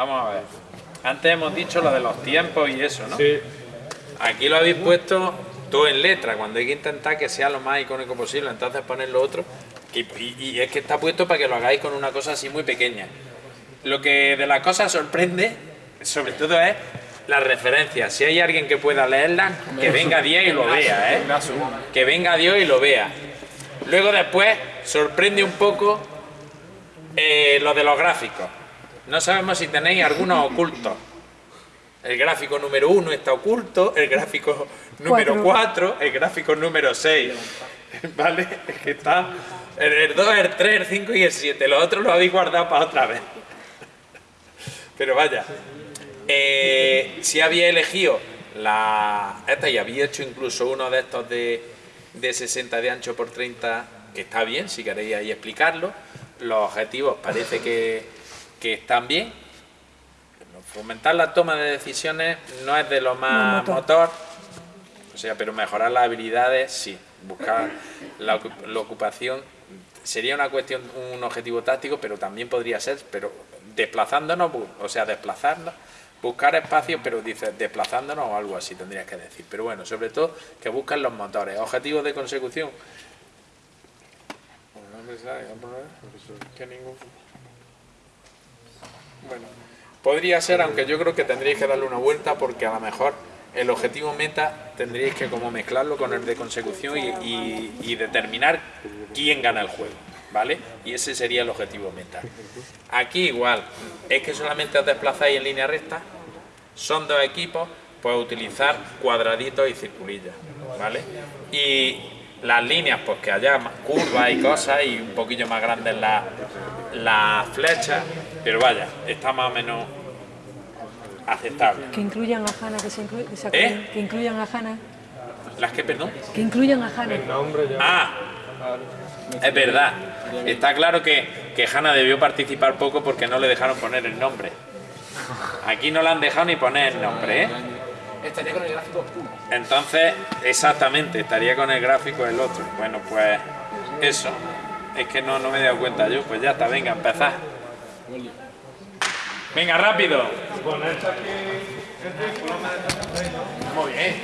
Vamos a ver. Antes hemos dicho lo de los tiempos y eso, ¿no? Sí. Aquí lo habéis puesto todo en letra, cuando hay que intentar que sea lo más icónico posible, entonces poner lo otro. Y, y- y es que está puesto para que lo hagáis con una cosa así muy pequeña. Lo que de las cosas sorprende, sobre todo, es las referencias. Si hay alguien que pueda leerlas, que venga Dios y lo vea, ¿eh? Que venga Dios y lo vea. Luego después sorprende un poco eh, lo de los gráficos. No sabemos si tenéis algunos ocultos. El gráfico número 1 está oculto, el gráfico número Cuatro. 4, el gráfico número 6. ¿Vale? Es que está el, el 2, el 3, el 5 y el 7. Los otros los habéis guardado para otra vez. Pero vaya. eh, si había elegido la esta y había hecho incluso uno de estos de, de 60 de ancho por 30, que está bien, si queréis ahí explicarlo. Los objetivos parece que, que están bien. Fomentar la toma de decisiones no es de lo más No, motor. motor, o sea, pero mejorar las habilidades sí. Buscar la, ocu- la ocupación sería una cuestión, un objetivo táctico, pero también podría ser, pero desplazándonos, o sea, desplazarnos, buscar espacios, pero dices desplazándonos o algo así tendrías que decir. Pero bueno, sobre todo que buscan los motores. Objetivos de consecución. Bueno, podría ser, aunque yo creo que tendríais que darle una vuelta porque a lo mejor el objetivo meta tendríais que como mezclarlo con el de consecución y, determinar quién gana el juego, ¿vale? Y ese sería el objetivo meta. Aquí igual, es que solamente os desplazáis en línea recta, son dos equipos, pues utilizar cuadraditos y circulillas, ¿vale? Y las líneas, pues que haya curvas y cosas y un poquillo más grandes las las flechas, pero vaya, está más o menos aceptable. Que incluyan a Hanna, que, se inclu- que, se ¿Eh? que incluyan a Hanna. ¿Las que, perdón? Que incluyan a Hanna. El nombre ya. Ah, es verdad. Está claro que, que Hanna debió participar poco porque no le dejaron poner el nombre. Aquí no le han dejado ni poner el nombre, ¿eh? Estaría con el gráfico uno. Entonces, exactamente, estaría con el gráfico el otro. Bueno, pues eso. Es que no, no me he dado cuenta yo. Pues ya está, venga, empezad. Venga, rápido. Muy bien.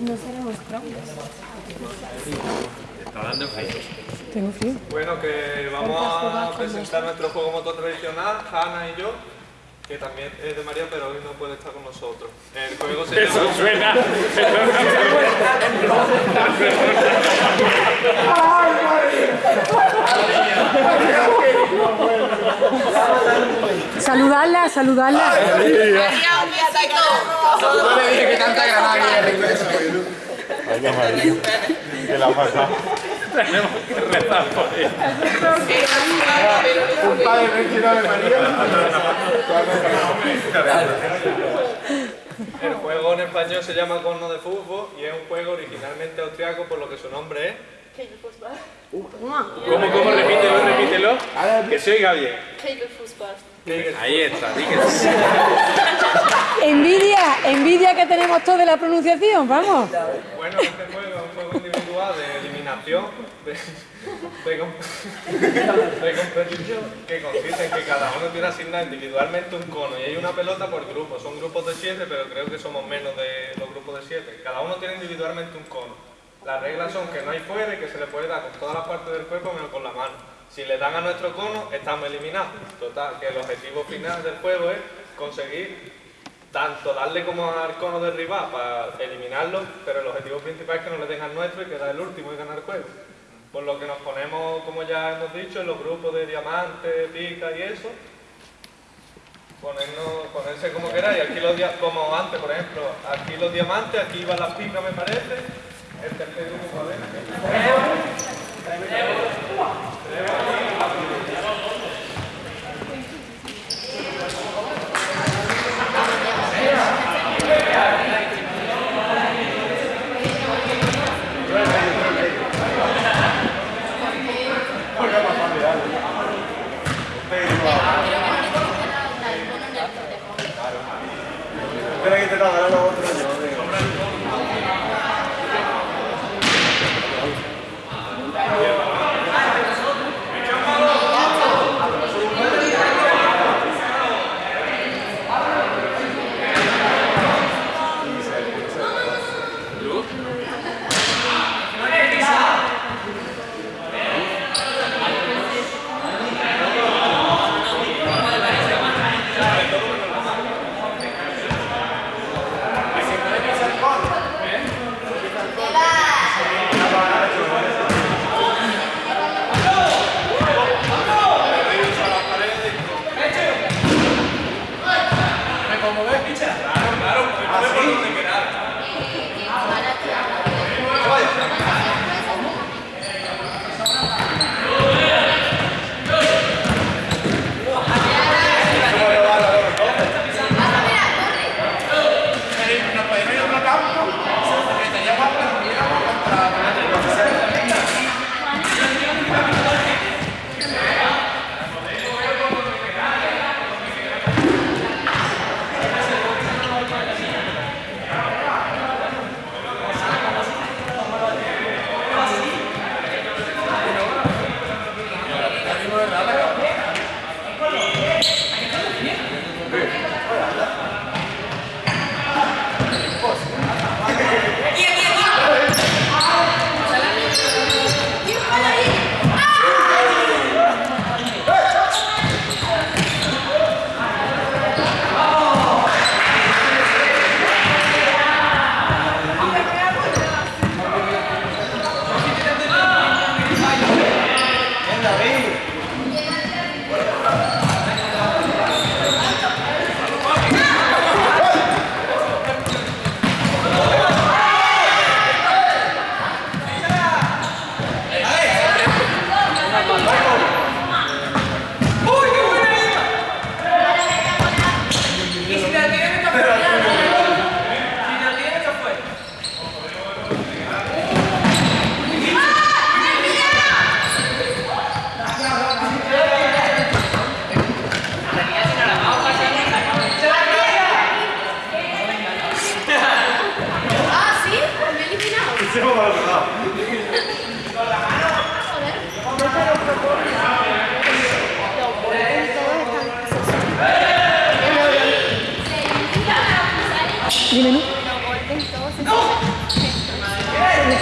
No seremos. Está dando frío. Tengo frío. Bueno, que vamos a presentar nuestro juego motor tradicional, Hanna y yo, que también es de María, pero hoy no puede estar con nosotros. El juego se Eso llama... suena. Saludarla, saludarla. Yo le dije que canta Granada y Tenemos que rezar por él. Un padre vestido de María. El juego en español se llama Corno de Fútbol y es un juego originalmente austriaco, por lo que su nombre es... ¿Cómo, cómo? Repítelo, repítelo. Que se oiga bien. Ahí está, sí. Envidia, envidia que tenemos todos de la pronunciación, vamos. Bueno, este juego es un juego individual de de competición, que consiste en que cada uno tiene asignado individualmente un cono y hay una pelota por grupo. Son grupos de siete, pero creo que somos menos de los grupos de siete. Cada uno tiene individualmente un cono. Las reglas son que no hay fuera y que se le puede dar con todas las partes del cuerpo menos con la mano. Si le dan a nuestro cono, estamos eliminados. Total, que el objetivo final del juego es conseguir tanto darle como al cono de rival para eliminarlo, pero el objetivo principal es que no le den al nuestro y quedar el último y ganar el juego. Por lo que nos ponemos, como ya hemos dicho, en los grupos de diamante, pica y eso. Ponernos, ponerse como queráis. Aquí los como antes, por ejemplo, aquí los diamantes, aquí van las picas, me parece. El tercer grupo, a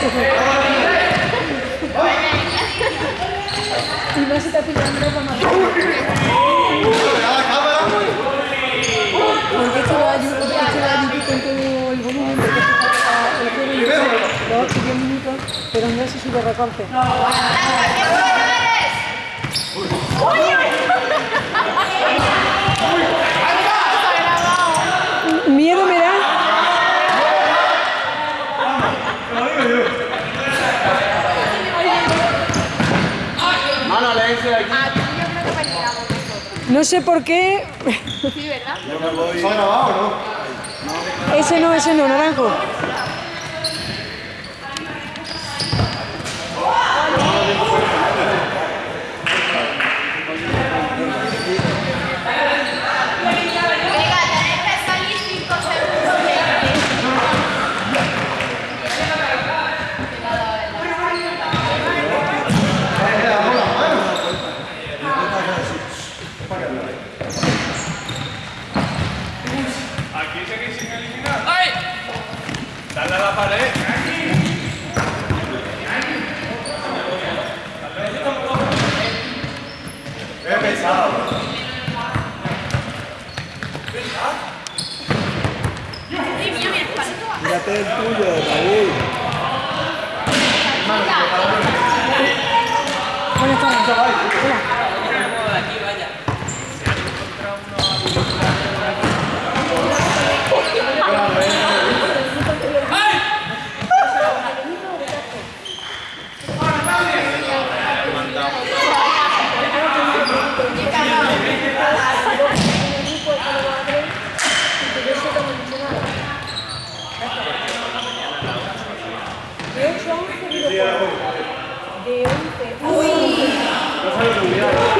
Y porque esto está el juego y los 8 10 minutos, pero no se. Miedo me da. Mano, léense de aquí. Aquí yo creo que peligramos nosotros. No sé por qué. Sí, ¿verdad? ¿Se ha grabado o no? Ese no, ese no, naranjo. vào đấy Em phải sao? Nhà tên tôi giờ đấy. Mang cái tao. Con nhà con làm sao vậy? 네, 여기 있어요. 오이.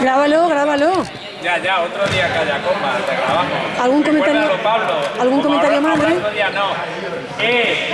Grábalo, grábalo. Ya, ya, otro día comba, te grabamos. ¿Algún comentario- Pablo. algún comentario más? Otro día no. Eh,